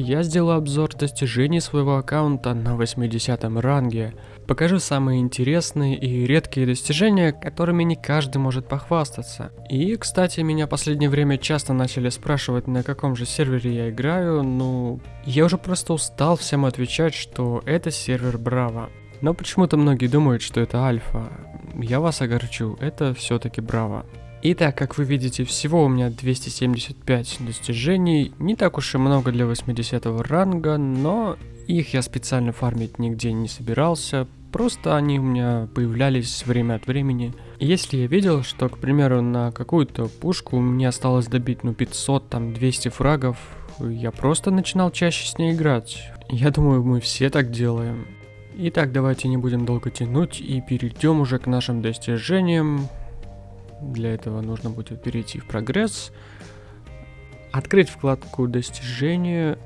Я сделаю обзор достижений своего аккаунта на 80 ранге. Покажу самые интересные и редкие достижения, которыми не каждый может похвастаться. И, кстати, меня последнее время часто начали спрашивать, на каком же сервере я играю, ну... Я уже просто устал всем отвечать, что это сервер Браво. Но почему-то многие думают, что это Альфа. Я вас огорчу, это все-таки Браво. Итак, как вы видите, всего у меня 275 достижений, не так уж и много для 80 ранга, но их я специально фармить нигде не собирался, просто они у меня появлялись время от времени. Если я видел, что, к примеру, на какую-то пушку мне осталось добить, ну, 500, там, 200 фрагов, я просто начинал чаще с ней играть. Я думаю, мы все так делаем. Итак, давайте не будем долго тянуть и перейдем уже к нашим достижениям. Для этого нужно будет перейти в прогресс, открыть вкладку достижения.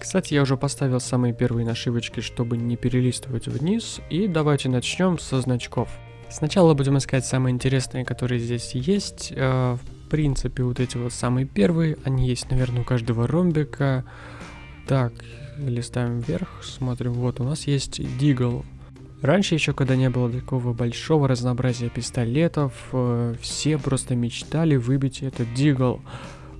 Кстати, я уже поставил самые первые нашивочки, чтобы не перелистывать вниз. И давайте начнем со значков. Сначала будем искать самые интересные, которые здесь есть. Э, в принципе, вот эти вот самые первые, они есть, наверное, у каждого ромбика. Так, листаем вверх, смотрим, вот у нас есть Дигл. Раньше еще, когда не было такого большого разнообразия пистолетов, э, все просто мечтали выбить этот дигл.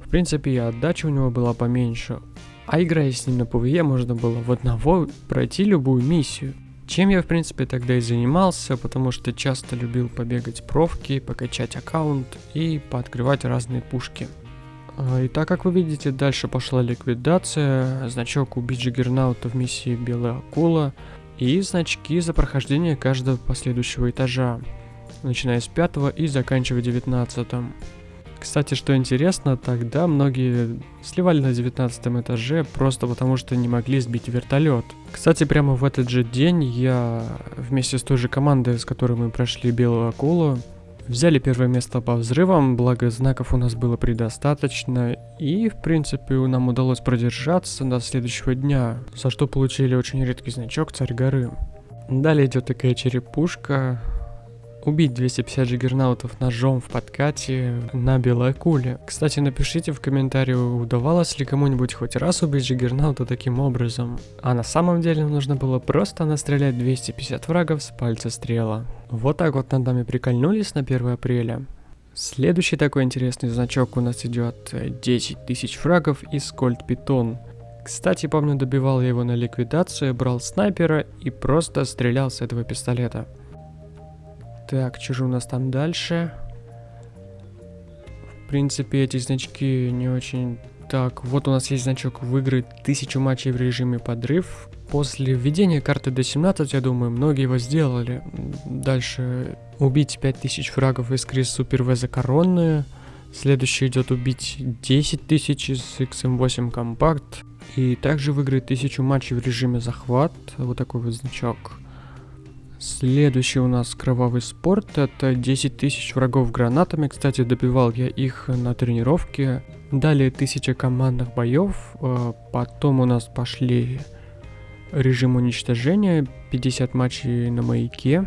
В принципе, и отдача у него была поменьше. А играя с ним на PvE, можно было в одного пройти любую миссию. Чем я, в принципе, тогда и занимался, потому что часто любил побегать провки, покачать аккаунт и пооткрывать разные пушки. А, и так как вы видите, дальше пошла ликвидация, значок убить Джиггернаута в миссии Белая Акула, и значки за прохождение каждого последующего этажа, начиная с пятого и заканчивая девятнадцатым. Кстати, что интересно, тогда многие сливали на девятнадцатом этаже просто потому, что не могли сбить вертолет. Кстати, прямо в этот же день я вместе с той же командой, с которой мы прошли Белую Акулу, Взяли первое место по взрывам, благо знаков у нас было предостаточно, и в принципе нам удалось продержаться до следующего дня, за что получили очень редкий значок Царь Горы. Далее идет такая черепушка, убить 250 джиггернаутов ножом в подкате на белой акуле. Кстати, напишите в комментарии, удавалось ли кому-нибудь хоть раз убить джиггернаута таким образом. А на самом деле нужно было просто настрелять 250 врагов с пальца стрела. Вот так вот над нами прикольнулись на 1 апреля. Следующий такой интересный значок у нас идет 10 тысяч фрагов из Кольт Питон. Кстати, помню, добивал я его на ликвидацию, брал снайпера и просто стрелял с этого пистолета. Так, что же у нас там дальше? В принципе, эти значки не очень... Так, вот у нас есть значок выиграть тысячу матчей в режиме подрыв. После введения карты D17, я думаю, многие его сделали. Дальше убить 5000 фрагов из Крис Супер В за коронные. Следующий идет убить 10 тысяч из XM8 компакт. И также выиграть 1000 матчей в режиме захват. Вот такой вот значок. Следующий у нас кровавый спорт. Это 10 тысяч врагов гранатами. Кстати, добивал я их на тренировке. Далее 1000 командных боев. Э, потом у нас пошли режим уничтожения. 50 матчей на маяке.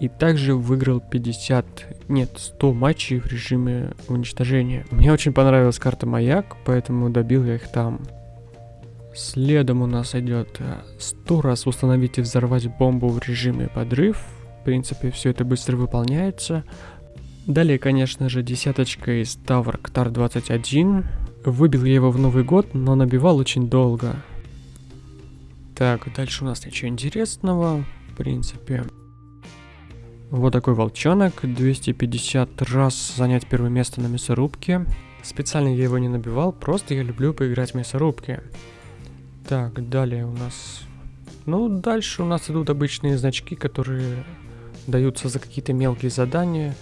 И также выиграл 50, нет, 100 матчей в режиме уничтожения. Мне очень понравилась карта маяк, поэтому добил я их там. Следом у нас идет 100 э, раз установить и взорвать бомбу в режиме подрыв. В принципе, все это быстро выполняется. Далее, конечно же, десяточка из Tower Ктар 21. Выбил я его в Новый год, но набивал очень долго. Так, дальше у нас ничего интересного, в принципе. Вот такой волчонок, 250 раз занять первое место на мясорубке. Специально я его не набивал, просто я люблю поиграть в мясорубки. Так, далее у нас... Ну, дальше у нас идут обычные значки, которые даются за какие-то мелкие задания.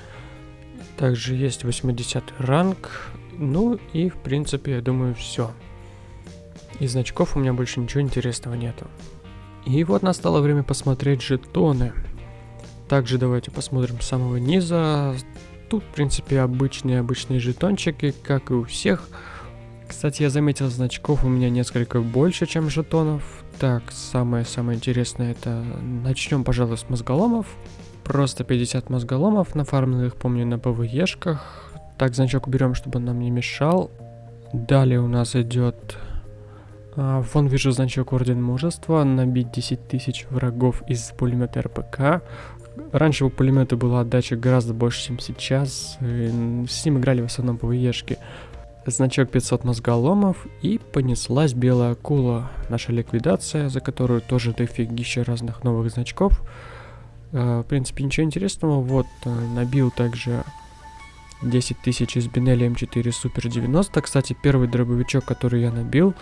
Также есть 80 ранг. Ну и, в принципе, я думаю, все. Из значков у меня больше ничего интересного нету. И вот настало время посмотреть жетоны. Также давайте посмотрим с самого низа. Тут, в принципе, обычные-обычные жетончики, как и у всех. Кстати, я заметил, значков у меня несколько больше, чем жетонов. Так, самое-самое интересное это... Начнем, пожалуй, с мозголомов. Просто 50 мозголомов, нафармил их, помню, на ПВЕшках. Так, значок уберем, чтобы он нам не мешал. Далее у нас идет А, вон вижу значок Орден Мужества, набить 10 тысяч врагов из пулемета РПК. Раньше у пулемета была отдача гораздо больше, чем сейчас. И с ним играли в основном ПВЕшки. Значок 500 мозголомов и понеслась белая акула. Наша ликвидация, за которую тоже дофигища разных новых значков. А, в принципе, ничего интересного. Вот, э, набил также 10 тысяч из Benelli M4 Super 90. Кстати, первый дробовичок, который я набил.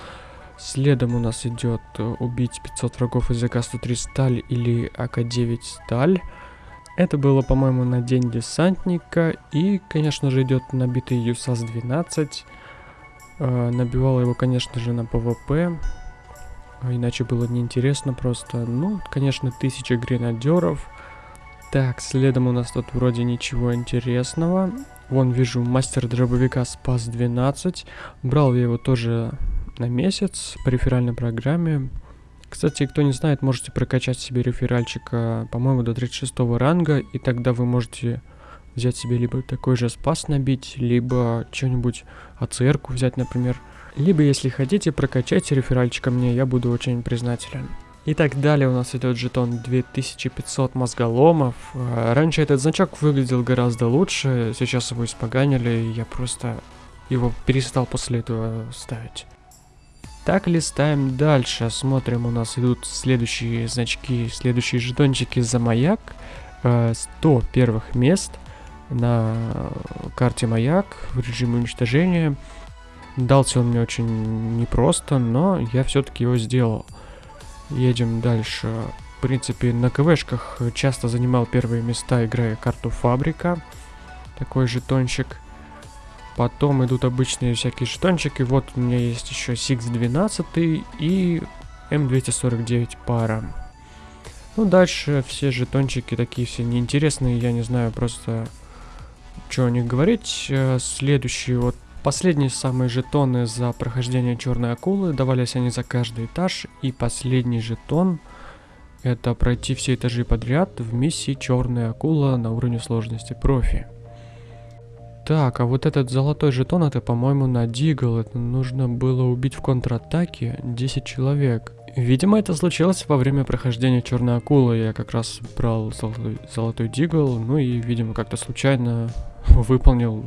Следом у нас идет э, убить 500 врагов из АК-103 Сталь или АК-9 Сталь. Это было, по-моему, на день десантника. И, конечно же, идет набитый USAS-12. Э, набивал его, конечно же, на PvP. А иначе было неинтересно просто. Ну, конечно, тысяча гренадеров. Так, следом у нас тут вроде ничего интересного. Вон вижу мастер дробовика Спас 12. Брал я его тоже на месяц по реферальной программе. Кстати, кто не знает, можете прокачать себе реферальчика, по-моему, до 36 ранга, и тогда вы можете взять себе либо такой же спас набить, либо что-нибудь АЦРку взять, например. Либо, если хотите, прокачайте реферальчика мне, я буду очень признателен. И так далее у нас идет жетон 2500 мозголомов. А, раньше этот значок выглядел гораздо лучше, сейчас его испоганили, я просто его перестал после этого ставить. Так, листаем дальше, смотрим, у нас идут следующие значки, следующие жетончики за маяк. 100 а, первых мест на карте маяк в режиме уничтожения. Дался он мне очень непросто, но я все-таки его сделал. Едем дальше. В принципе, на КВшках часто занимал первые места, играя карту Фабрика. Такой жетончик. Потом идут обычные всякие жетончики. Вот у меня есть еще Six 12 и М249 пара. Ну, дальше все жетончики такие все неинтересные, я не знаю просто, что о них говорить. Э, следующий вот Последние самые жетоны за прохождение черной акулы давались они за каждый этаж, и последний жетон это пройти все этажи подряд в миссии черная акула на уровне сложности профи. Так, а вот этот золотой жетон, это, по-моему, на Дигл. Это нужно было убить в контратаке 10 человек. Видимо, это случилось во время прохождения Черной Акулы. Я как раз брал золотой, золотой Дигл, ну и, видимо, как-то случайно выполнил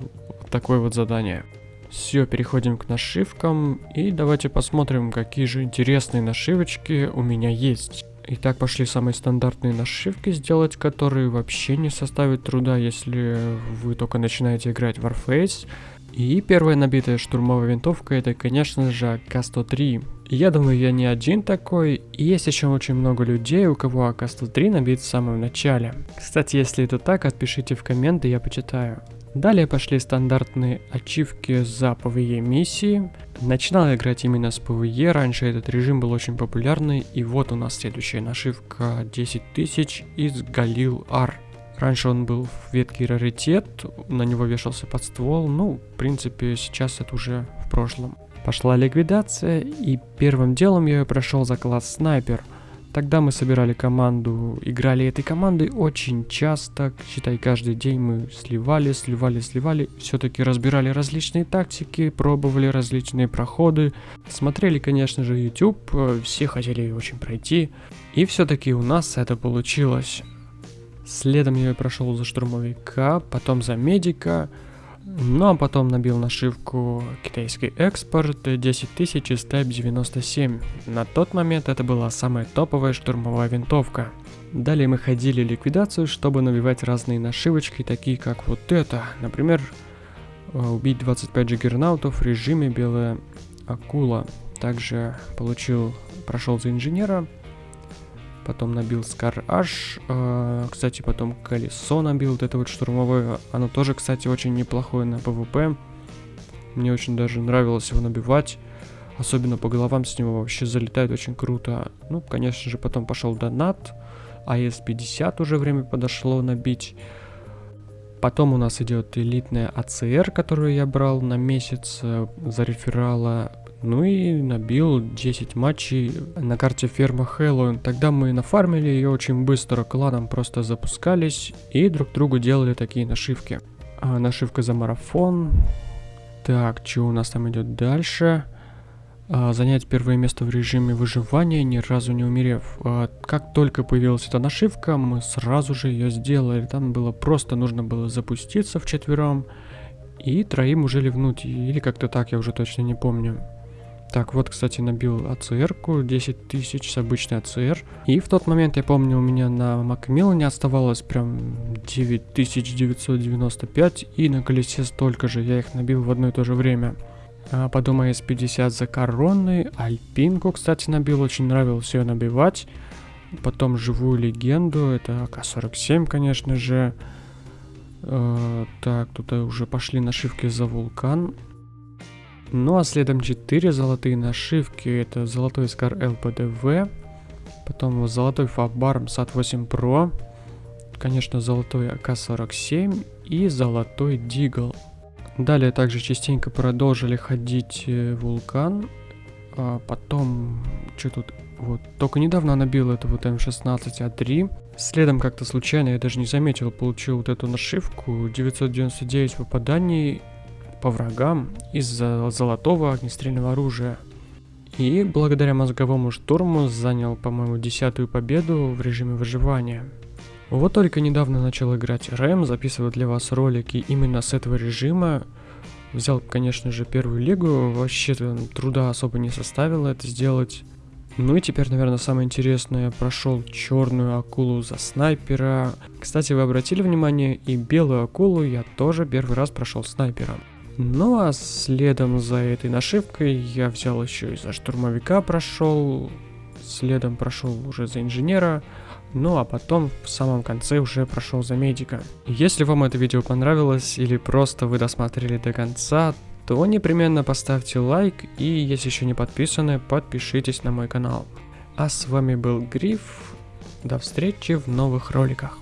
такое вот задание. Все, переходим к нашивкам. И давайте посмотрим, какие же интересные нашивочки у меня есть. Итак, пошли самые стандартные нашивки сделать, которые вообще не составят труда, если вы только начинаете играть в Warface. И первая набитая штурмовая винтовка это, конечно же, АК-103. Я думаю, я не один такой, и есть еще очень много людей, у кого АК-103 набит в самом начале. Кстати, если это так, отпишите в комменты, я почитаю. Далее пошли стандартные ачивки за PvE миссии. Начинал играть именно с PvE, раньше этот режим был очень популярный, и вот у нас следующая нашивка 10 тысяч из Галил Ар. Раньше он был в ветке раритет, на него вешался под ствол, ну, в принципе, сейчас это уже в прошлом. Пошла ликвидация, и первым делом я прошел за класс снайпер – Тогда мы собирали команду, играли этой командой очень часто, считай, каждый день мы сливали, сливали, сливали, все-таки разбирали различные тактики, пробовали различные проходы, смотрели, конечно же, YouTube, э, все хотели очень пройти, и все-таки у нас это получилось. Следом я прошел за штурмовика, потом за медика, ну а потом набил нашивку китайский экспорт 10 тысяч из Type 97. На тот момент это была самая топовая штурмовая винтовка. Далее мы ходили ликвидацию, чтобы набивать разные нашивочки, такие как вот это. Например, э, убить 25 джиггернаутов в режиме белая акула. Также получил, прошел за инженера, потом набил Scar H, э, кстати, потом колесо набил, вот это вот штурмовое, оно тоже, кстати, очень неплохое на PvP, мне очень даже нравилось его набивать, особенно по головам с него вообще залетает очень круто, ну, конечно же, потом пошел донат, АС-50 уже время подошло набить, Потом у нас идет элитная АЦР, которую я брал на месяц э, за реферала. Ну и набил 10 матчей на карте ферма Хэллоуин. Тогда мы нафармили ее очень быстро, кланом просто запускались и друг другу делали такие нашивки. А, нашивка за марафон. Так, что у нас там идет дальше? а, занять первое место в режиме выживания, ни разу не умерев. А, как только появилась эта нашивка, мы сразу же ее сделали. Там было просто нужно было запуститься в четвером и троим уже ливнуть. Или как-то так, я уже точно не помню. Так, вот, кстати, набил АЦР-ку, 10 тысяч с обычной АЦР. И в тот момент, я помню, у меня на Макмиллане оставалось прям 9995, и на колесе столько же, я их набил в одно и то же время. А потом АС-50 за короны, Альпинку, кстати, набил, очень нравилось ее набивать. Потом живую легенду, это АК-47, конечно же. Э, так, тут уже пошли нашивки за вулкан. Ну а следом 4 золотые нашивки. Это золотой Скар ЛПДВ. Потом золотой Фабар МСАТ-8 Pro. Конечно, золотой АК-47 и золотой Дигл. Далее также частенько продолжили ходить э, Вулкан. А потом, что тут, вот, только недавно набил это вот М16А3. Следом как-то случайно, я даже не заметил, получил вот эту нашивку. 999 попаданий по врагам из-за золотого огнестрельного оружия. И благодаря мозговому штурму занял, по-моему, десятую победу в режиме выживания. Вот только недавно начал играть РМ, записываю для вас ролики именно с этого режима. Взял, конечно же, первую лигу, вообще труда особо не составило это сделать. Ну и теперь, наверное, самое интересное, прошел черную акулу за снайпера. Кстати, вы обратили внимание, и белую акулу я тоже первый раз прошел снайпером. Ну а следом за этой нашивкой я взял еще и за штурмовика прошел, следом прошел уже за инженера, ну а потом в самом конце уже прошел за медика. Если вам это видео понравилось или просто вы досмотрели до конца, то непременно поставьте лайк и если еще не подписаны, подпишитесь на мой канал. А с вами был Гриф, до встречи в новых роликах.